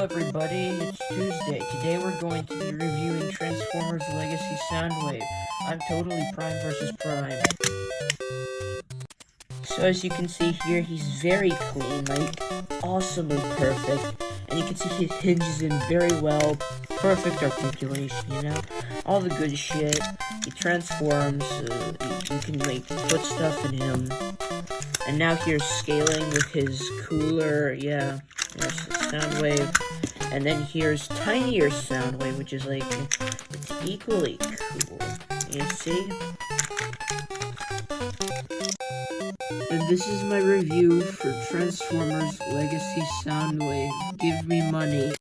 Everybody, it's Tuesday. Today we're going to be reviewing Transformers Legacy Soundwave. I'm totally Prime versus Prime. So as you can see here, he's very clean, like awesomely perfect. And you can see he hinges in very well, perfect articulation, you know? All the good shit. He transforms, uh, you can like put stuff in him. And now here's scaling with his cooler, yeah. There's the Soundwave. And then here's tinier Soundwave, which is like, it's equally cool. You see? And this is my review for Transformers Legacy Soundwave. Give me money.